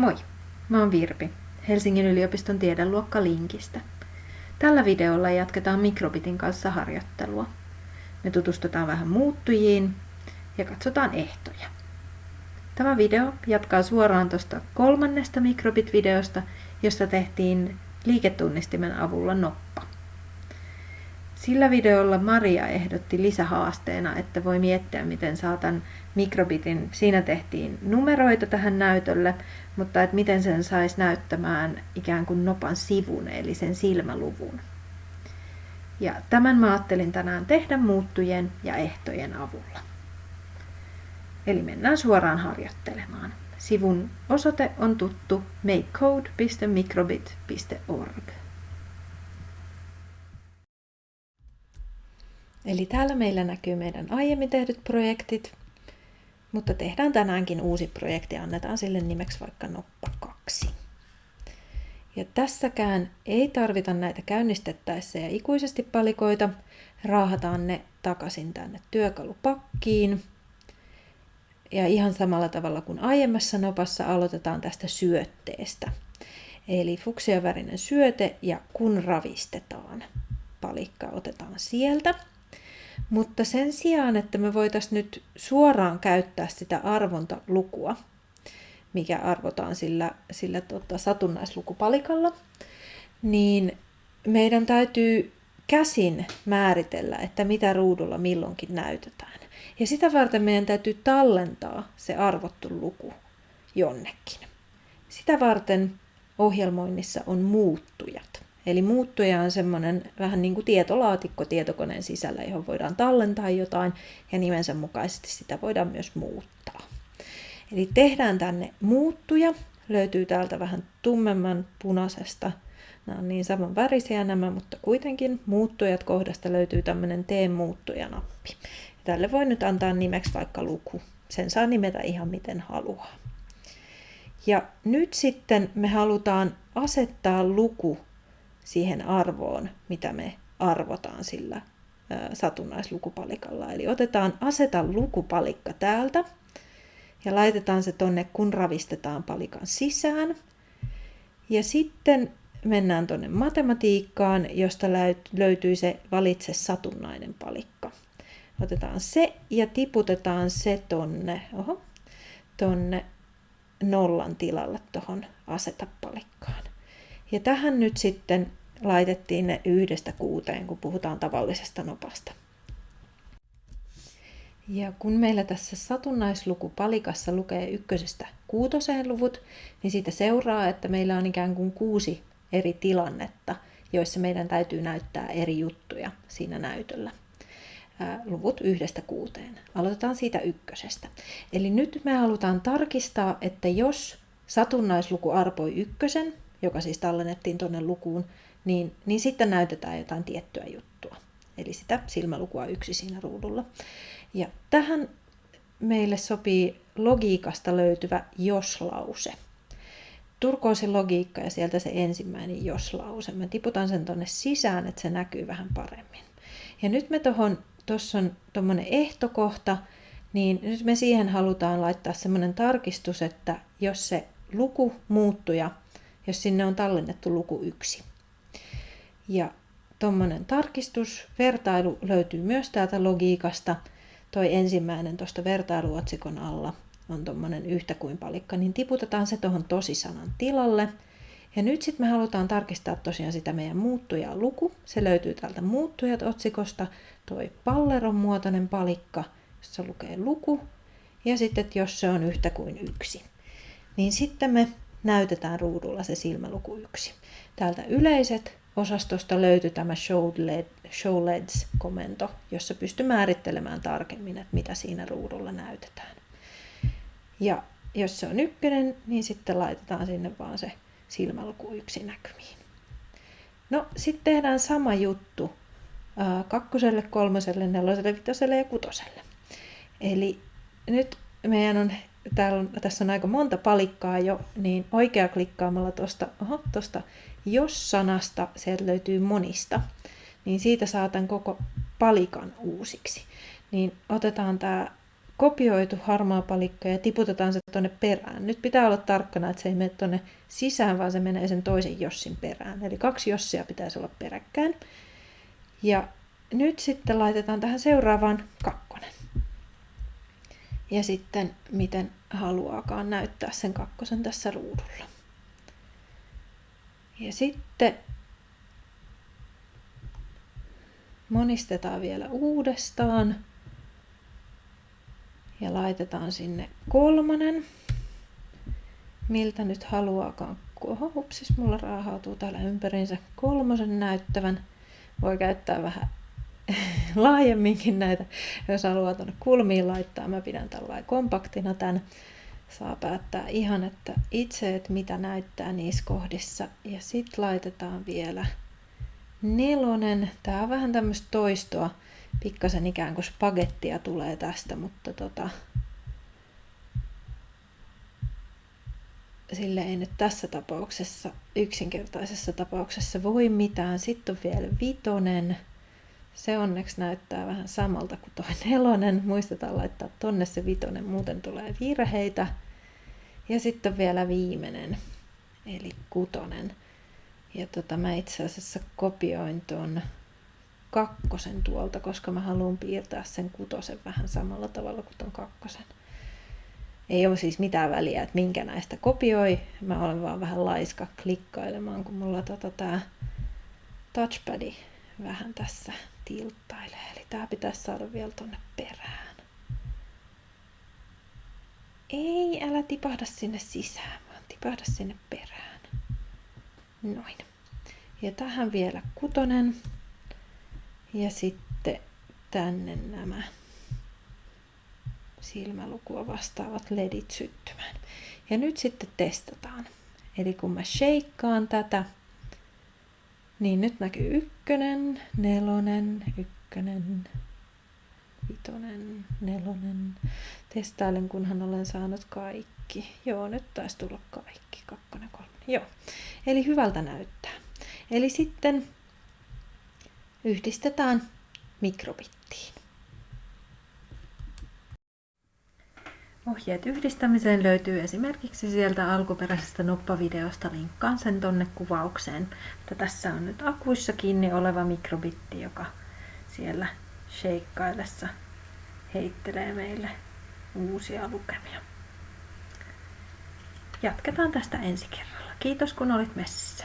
Moi, mä oon Virpi, Helsingin yliopiston tiedeluokka Linkistä. Tällä videolla jatketaan mikrobitin kanssa harjoittelua. Me tutustutaan vähän muuttujiin ja katsotaan ehtoja. Tämä video jatkaa suoraan tuosta kolmannesta mikrobit-videosta, josta tehtiin liiketunnistimen avulla noppa. Sillä videolla Maria ehdotti lisähaasteena, että voi miettiä, miten saatan mikrobitin. Siinä tehtiin numeroita tähän näytölle, mutta että miten sen saisi näyttämään ikään kuin nopan sivun, eli sen silmäluvun. Ja tämän mä ajattelin tänään tehdä muuttujen ja ehtojen avulla. Eli mennään suoraan harjoittelemaan. Sivun osoite on tuttu makecode.microbit.org. Eli täällä meillä näkyy meidän aiemmin tehdyt projektit, mutta tehdään tänäänkin uusi projekti ja annetaan sille nimeksi vaikka Noppa 2. Ja tässäkään ei tarvita näitä käynnistettäessä ja ikuisesti palikoita. Raahataan ne takaisin tänne työkalupakkiin. Ja ihan samalla tavalla kuin aiemmassa nopassa aloitetaan tästä syötteestä. Eli fuksiavärinen syöte ja kun ravistetaan. Palikka otetaan sieltä. Mutta sen sijaan, että me voitaisiin nyt suoraan käyttää sitä arvontalukua, mikä arvotaan sillä, sillä tota, satunnaislkupalikalla, niin meidän täytyy käsin määritellä, että mitä ruudulla milloinkin näytetään. Ja sitä varten meidän täytyy tallentaa se arvottu luku jonnekin. Sitä varten ohjelmoinnissa on muuttujat. Eli muuttuja on semmoinen vähän niin kuin tietolaatikko tietokoneen sisällä, johon voidaan tallentaa jotain ja nimensä mukaisesti sitä voidaan myös muuttaa. Eli tehdään tänne muuttuja. Löytyy täältä vähän tummemman punaisesta. Nämä on niin saman värisiä nämä, mutta kuitenkin muuttujat kohdasta löytyy tämmöinen tee muuttuja-nappi. Ja tälle voi nyt antaa nimeksi vaikka luku. Sen saa nimetä ihan miten haluaa. Ja nyt sitten me halutaan asettaa luku siihen arvoon, mitä me arvotaan sillä satunnaislkupalikalla. Eli otetaan aseta lukupalikka täältä ja laitetaan se tonne, kun ravistetaan palikan sisään. Ja sitten mennään tuonne matematiikkaan, josta löytyy se valitse satunnainen palikka. Otetaan se ja tiputetaan se tonne, oho, tonne nollan tilalle tuohon aseta palikkaan. Ja tähän nyt sitten laitettiin ne yhdestä kuuteen, kun puhutaan tavallisesta nopasta. Ja kun meillä tässä satunnaislkupalikassa lukee ykkösestä kuutoseen luvut, niin siitä seuraa, että meillä on ikään kuin kuusi eri tilannetta, joissa meidän täytyy näyttää eri juttuja siinä näytöllä. Luvut yhdestä kuuteen. Aloitetaan siitä ykkösestä. Eli nyt me halutaan tarkistaa, että jos satunnaisluku arpoi ykkösen, joka siis tallennettiin tuonne lukuun, niin, niin sitten näytetään jotain tiettyä juttua. Eli sitä silmälukua yksi siinä ruudulla. Ja tähän meille sopii logiikasta löytyvä jos-lause. Logiikka ja sieltä se ensimmäinen jos-lause. Mä tiputan sen tonne sisään, että se näkyy vähän paremmin. Ja nyt me tuohon, tuossa on tuommoinen ehtokohta, niin nyt me siihen halutaan laittaa semmoinen tarkistus, että jos se luku muuttuja, jos sinne on tallennettu luku yksi, ja tuommoinen tarkistus, vertailu löytyy myös täältä logiikasta. Toi ensimmäinen tuosta vertailuotsikon alla on tuommoinen yhtä kuin palikka, niin tiputetaan se tuohon tosisanan tilalle. Ja nyt sitten me halutaan tarkistaa tosiaan sitä meidän muuttuja luku. Se löytyy täältä muuttujat otsikosta, toi palleron muotoinen palikka, jossa lukee luku. Ja sitten, että jos se on yhtä kuin yksi, niin sitten me näytetään ruudulla se silmäluku yksi. Täältä yleiset osastosta löytyi tämä show LEDs-komento, jossa pystyy määrittelemään tarkemmin, että mitä siinä ruudulla näytetään. Ja jos se on ykkönen, niin sitten laitetaan sinne vaan se silmäluku yksi näkymiin. No, sitten tehdään sama juttu kakkoselle, kolmoselle, neloselle, vitoselle ja kutoselle. Eli nyt meidän on, täällä on, tässä on aika monta palikkaa jo, niin oikea klikkaamalla tuosta, oho, tosta jos-sanasta, sieltä löytyy monista, niin siitä saatan koko palikan uusiksi. Niin otetaan tämä kopioitu harmaa palikka ja tiputetaan se tuonne perään. Nyt pitää olla tarkkana, että se ei mene tuonne sisään, vaan se menee sen toisen jossin perään. Eli kaksi jossia pitäisi olla peräkkäin. Ja nyt sitten laitetaan tähän seuraavaan kakkonen. Ja sitten miten haluaakaan näyttää sen kakkosen tässä ruudulla. Ja sitten monistetaan vielä uudestaan ja laitetaan sinne kolmonen. Miltä nyt haluaakaan. Oho, upsis, mulla raahautuu täällä ympäriinsä kolmosen näyttävän. Voi käyttää vähän laajemminkin näitä, jos haluaa tuonne kulmiin laittaa. Mä pidän tällainen kompaktina tämän. Saa päättää ihan, että itse, että mitä näyttää niissä kohdissa. Ja sitten laitetaan vielä nelonen. Tää on vähän tämmöistä toistoa pikkasen ikään kuin spagettia tulee tästä, mutta tota, sille ei nyt tässä tapauksessa, yksinkertaisessa tapauksessa voi mitään. Sitten on vielä vitonen. Se onneksi näyttää vähän samalta kuin tuo nelonen. Muistetaan laittaa tonne se vitonen, muuten tulee virheitä. Ja sitten vielä viimeinen, eli kutonen. Ja tota, mä itse asiassa kopioin ton kakkosen tuolta, koska mä haluan piirtää sen kutosen vähän samalla tavalla kuin ton kakkosen. Ei ole siis mitään väliä, että minkä näistä kopioi. Mä olen vaan vähän laiska klikkailemaan, kun mulla tota tää touchpadi vähän tässä tilttailee. Eli tää pitäisi saada vielä tonne perään. Ei, älä tipahda sinne sisään, vaan tipahda sinne perään. Noin. Ja tähän vielä kutonen. Ja sitten tänne nämä silmälukua vastaavat ledit syttymään. Ja nyt sitten testataan. Eli kun mä sheikkaan tätä, niin nyt näkyy ykkönen, nelonen, ykkönen, vitonen, nelonen. Testailen, kunhan olen saanut kaikki. Joo, nyt taisi tulla kaikki. Kakkonen, kolme. Joo. Eli hyvältä näyttää. Eli sitten yhdistetään mikrobittiin. Ohjeet yhdistämiseen löytyy esimerkiksi sieltä alkuperäisestä noppavideosta, linkkaan sen tonne kuvaukseen. Mutta tässä on nyt akuissa kiinni oleva mikrobitti, joka siellä sheikkaillessa heittelee meille uusia lukemia. Jatketaan tästä ensi kerralla. Kiitos kun olit messissä.